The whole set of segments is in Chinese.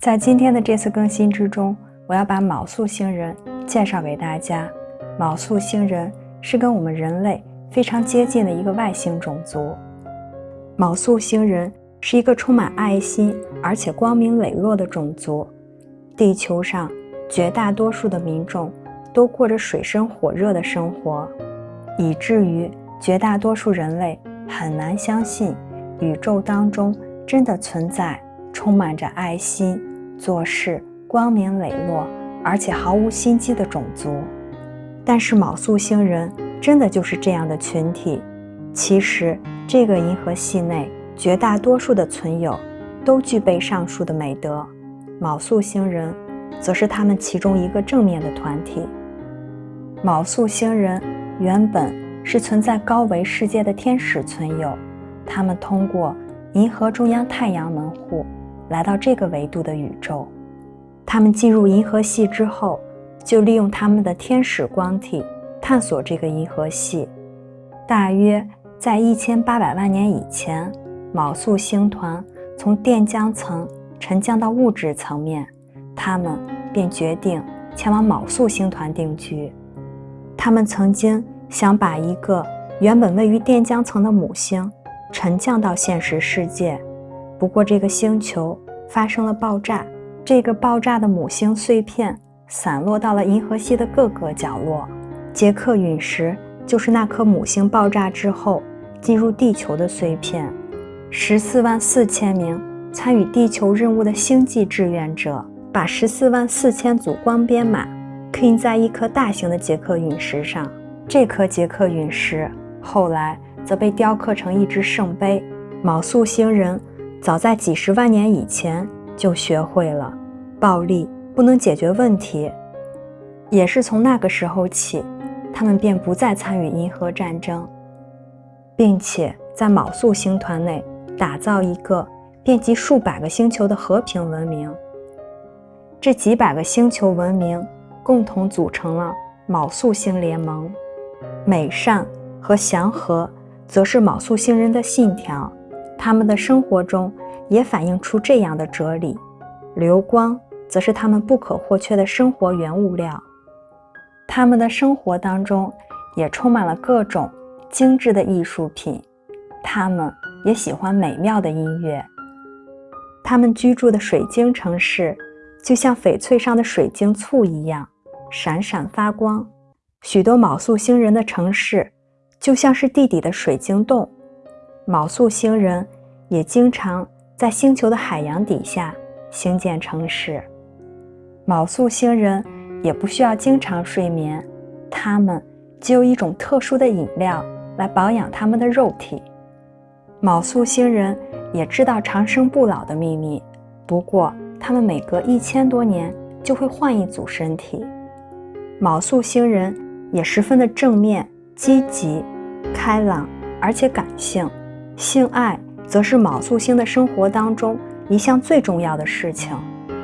在今天的这次更新之中，我要把昴宿星人介绍给大家。昴宿星人是跟我们人类非常接近的一个外星种族。昴宿星人是一个充满爱心而且光明磊落的种族。地球上绝大多数的民众都过着水深火热的生活，以至于绝大多数人类很难相信宇宙当中真的存在充满着爱心。做事光明磊落，而且毫无心机的种族。但是昴宿星人真的就是这样的群体。其实，这个银河系内绝大多数的存有都具备上述的美德。昴宿星人则是他们其中一个正面的团体。昴宿星人原本是存在高维世界的天使存有，他们通过银河中央太阳门户。来到这个维度的宇宙，他们进入银河系之后，就利用他们的天使光体探索这个银河系。大约在一千八百万年以前，昴宿星团从电浆层沉降到物质层面，他们便决定前往昴宿星团定居。他们曾经想把一个原本位于电浆层的母星沉降到现实世界。不过，这个星球发生了爆炸，这个爆炸的母星碎片散落到了银河系的各个角落。杰克陨石就是那颗母星爆炸之后进入地球的碎片。十四万四千名参与地球任务的星际志愿者，把十四万四千组光编码刻印在一颗大型的杰克陨石上。这颗杰克陨石后来则被雕刻成一只圣杯。昴宿星人。早在几十万年以前就学会了，暴力不能解决问题。也是从那个时候起，他们便不再参与银河战争，并且在昴宿星团内打造一个遍及数百个星球的和平文明。这几百个星球文明共同组成了昴宿星联盟。美善和祥和则是昴宿星人的信条。他们的生活中也反映出这样的哲理，流光则是他们不可或缺的生活原物料。他们的生活当中也充满了各种精致的艺术品，他们也喜欢美妙的音乐。他们居住的水晶城市就像翡翠上的水晶簇一样闪闪发光，许多昴宿星人的城市就像是地底的水晶洞。昴宿星人也经常在星球的海洋底下兴建城市。昴宿星人也不需要经常睡眠，他们只有一种特殊的饮料来保养他们的肉体。昴宿星人也知道长生不老的秘密，不过他们每隔一千多年就会换一组身体。昴宿星人也十分的正面、积极、开朗，而且感性。性爱则是昴宿星的生活当中一项最重要的事情。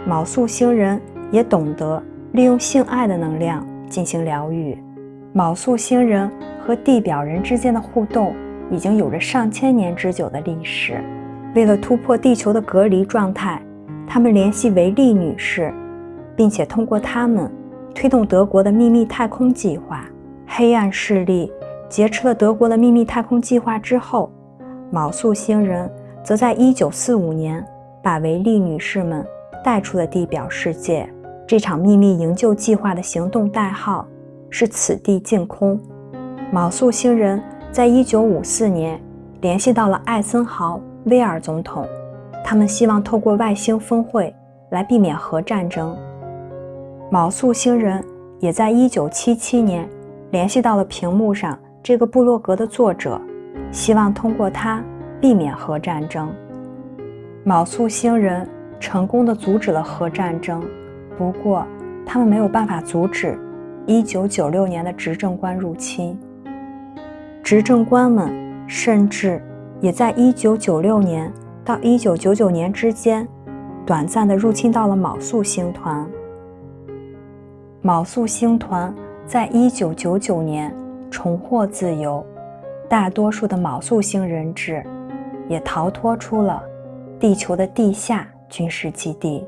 昴宿星人也懂得利用性爱的能量进行疗愈。昴宿星人和地表人之间的互动已经有着上千年之久的历史。为了突破地球的隔离状态，他们联系维利女士，并且通过他们推动德国的秘密太空计划。黑暗势力劫持了德国的秘密太空计划之后。昴宿星人则在1945年把维利女士们带出了地表世界。这场秘密营救计划的行动代号是“此地净空”。昴宿星人在1954年联系到了艾森豪威尔总统，他们希望透过外星峰会来避免核战争。昴宿星人也在1977年联系到了屏幕上这个部落格的作者。希望通过它避免核战争。昴宿星人成功的阻止了核战争，不过他们没有办法阻止1996年的执政官入侵。执政官们甚至也在1996年到1999年之间短暂的入侵到了昴宿星团。昴宿星团在1999年重获自由。大多数的卯宿星人质也逃脱出了地球的地下军事基地。